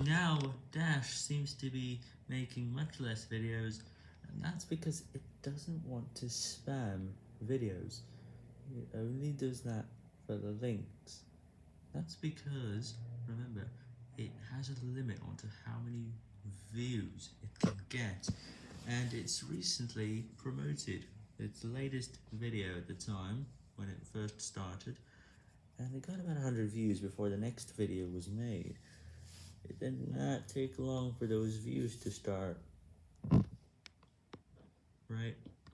Now, Dash seems to be making much less videos, and that's because it doesn't want to spam videos. It only does that for the links. That's because, remember, it has a limit onto how many views it can get, and it's recently promoted its latest video at the time, when it first started, and it got about 100 views before the next video was made. Did not take long for those views to start. Right?